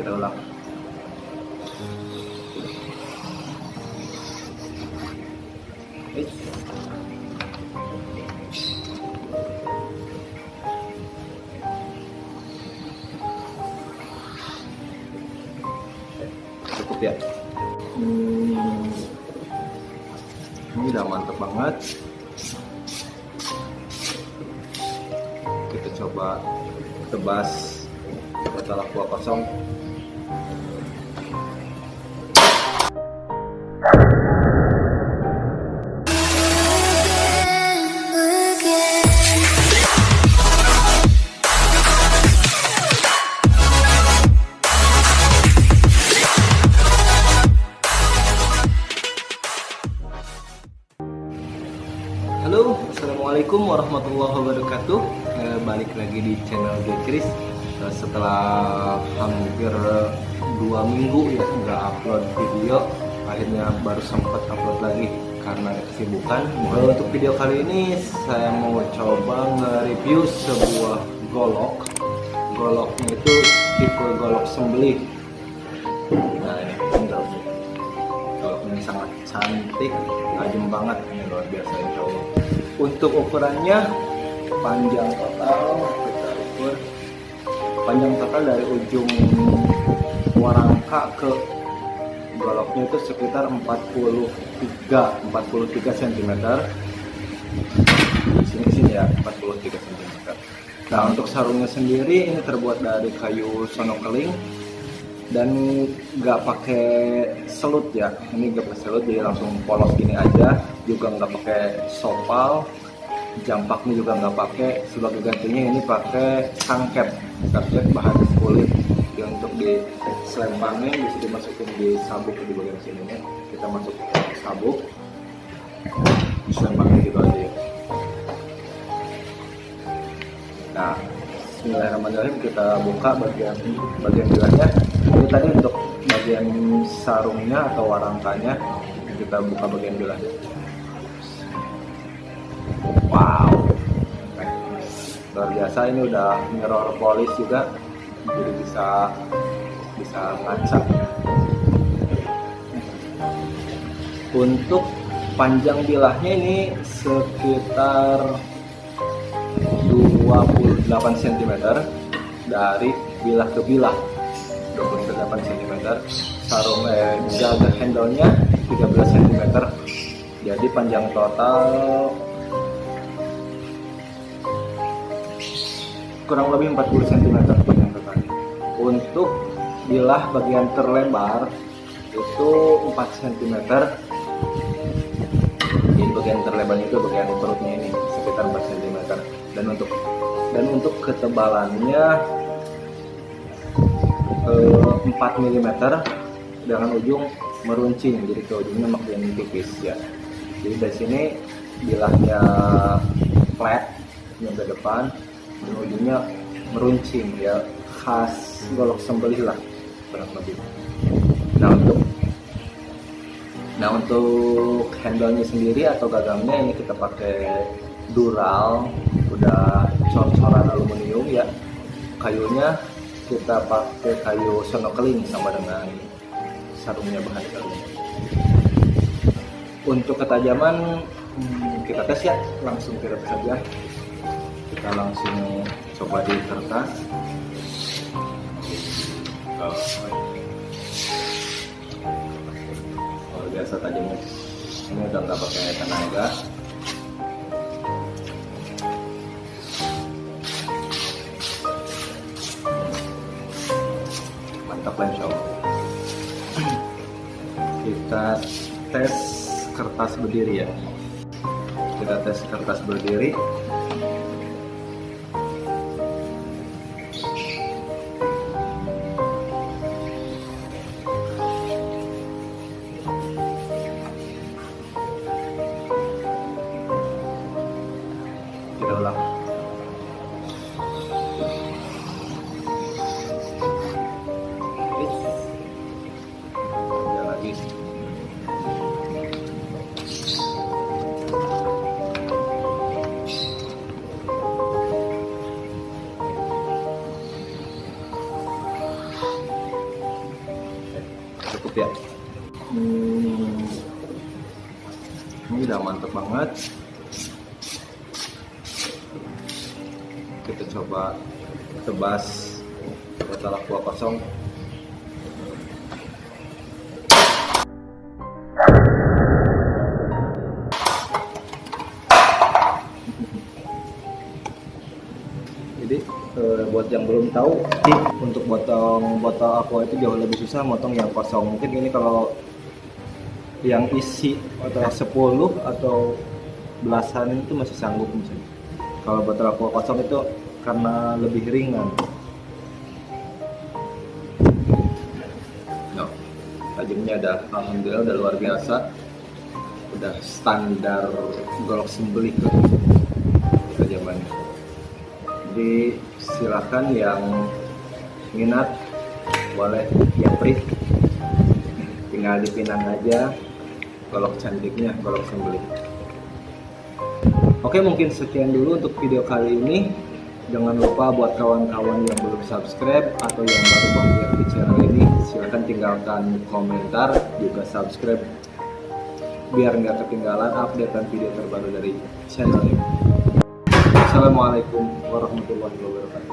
kita ulang. Cukup ya? Ini udah mantep banget. Kita coba tebas setelah kuah kosong Halo, assalamualaikum warahmatullahi wabarakatuh. Eh, balik lagi di channel J Chris. Eh, setelah hampir dua minggu ya nggak upload video, akhirnya baru sempat upload lagi karena ada kesibukan. Eh, untuk video kali ini saya mau coba nge-review sebuah golok. Goloknya itu tipe golok sembelih. Nah ini tinggal kalau ini sangat cantik tajam banget ini luar biasa insya Allah untuk ukurannya panjang total kita ukur panjang total dari ujung warangka ke goloknya itu sekitar 43 43 cm di sini sini ya 43 cm nah untuk sarungnya sendiri ini terbuat dari kayu sonokeling. Dan nggak pakai selut ya ini nggak pakai selut jadi langsung polos gini aja. Juga nggak pakai sopal jampaknya juga nggak pakai sebagai gantinya ini pakai sangket sangket bahan kulit. Ya untuk di selempangnya bisa dimasukin di sabuk di bagian sini ya kita masuk ke sabuk. Selempangnya gitu aja ya. Nah Bismillahirrahmanirrahim. Kita buka bagian bagian gelasnya ini tadi untuk bagian sarungnya atau warangkanya. Kita buka bagian gelasnya biasa ini udah mirror polish juga jadi bisa bisa ngaca untuk panjang bilahnya ini sekitar 28 cm dari bilah ke bilah. 28 cm sarung eh, jaga handle-nya 13 cm jadi panjang total kurang lebih 40 cm panjang untuk bilah bagian terlebar itu 4 cm jadi bagian terlebarnya itu bagian perutnya ini sekitar 4 cm dan untuk dan untuk ketebalannya eh, 4 mm dengan ujung meruncing. Jadi ke ujungnya makin tipis ya. Jadi dari sini bilahnya flat yang ke depan ujungnya meruncing ya. Khas golok sembelih lah kurang lebih. Nah untuk nah untuk handle-nya sendiri atau gagangnya ini kita pakai dural udah cor-coran aluminium ya. Kayunya kita pakai kayu sonokeling sama dengan sarungnya bahan sarungnya untuk ketajaman hmm, kita tes ya langsung kita tes saja kita langsung coba di kertas. Oh, biasa tajamnya ini udah nggak pakai tenaga. Mantap lah insya Allah. Kita tes kertas berdiri ya. Kita tes kertas berdiri cukup ya. Hmm. ini udah mantep banget. Kita coba tebas setelah kuah kosong. Jadi eh, buat yang belum tahu untuk potong botol aqua itu jauh lebih susah motong yang kosong. Mungkin ini kalau yang isi atau 10 atau belasan itu masih sanggup misalnya kalau botol aqua kosong itu karena lebih ringan. No, tajamnya ada alhamdulillah udah luar biasa. Udah standar golok sembelih tuh tajamannya jadi silakan yang minat boleh. Japri tinggal dipinang aja golok cantiknya golok sembelih. Oke mungkin sekian dulu untuk video kali ini. Jangan lupa buat kawan-kawan yang belum subscribe atau yang baru mampir di channel ini silahkan tinggalkan komentar juga subscribe biar nggak ketinggalan update dan video terbaru dari channel ini Assalamualaikum warahmatullahi wabarakatuh